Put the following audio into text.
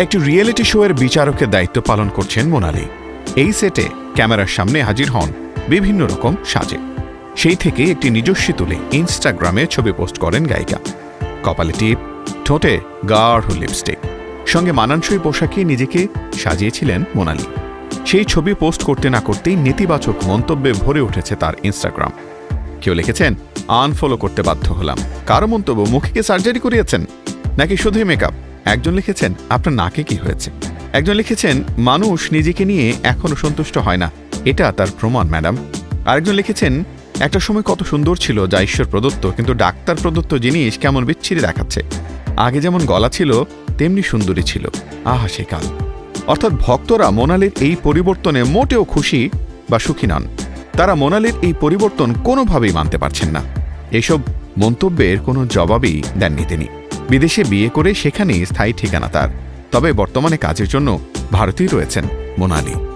একটি রিয়েলিটি শোয়ের বিচারকের দায়িত্ব পালন করছেন মোনালি। এই সেটে ক্যামেরার সামনে হাজির হন বিভিন্ন রকম সাজে। সেই থেকে একটি নিজস্বী তুলে ইনস্টাগ্রামে ছবি পোস্ট করেন গায়িকা। কপালে টিপ, ঠোঁটে গাঢ় লিপস্টিক সঙ্গে মানানসই পোশাকে নিজেকে সাজিয়েছিলেন মোনালি। সেই ছবি পোস্ট করতে না করতেই নেতিবাচক মন্তব্যে ভরে উঠেছে তার ইনস্টাগ্রাম কেউ লিখেছেন, আনফলো করতে বাধ্য হলাম। কারও মন্তব্য মুখে সার্জারি করিয়েছেন? নাকি শুধুই মেকআপ একজন লিখেছেন, আপনার নাকে কি হয়েছে? একজন লিখেছেন, মানুষ নিজেকে নিয়ে এখনও সন্তুষ্ট হয় না। এটা তার প্রমাণ, ম্যাডাম। আরেকজন লিখেছেন, একটা সময় কত সুন্দর ছিল যা ঈশ্বর প্রদত্ত, কিন্তু ডাক্তার প্রদত্ত জিনিস কেমন বিচ্ছিরি দেখাচ্ছে। আগে যেমন গলা ছিল, তেমনি সুন্দরী ছিল। আহা সে কাল। অর্থাৎ ভক্তরা মোনালির এই পরিবর্তনে মোটেও খুশি বা সুখী নন। তারা মোনালির এই পরিবর্তন কোনোভাবেই মানতে পারছেন না। এসব মন্তব্যের কোনো জবাবই দেননি তিনি। বিদেশে বিয়ে করে সেখানেই স্থায়ী ঠিকানা তার। তবে বর্তমানে কাজের জন্য ভারতেই রয়েছেন মোনালি।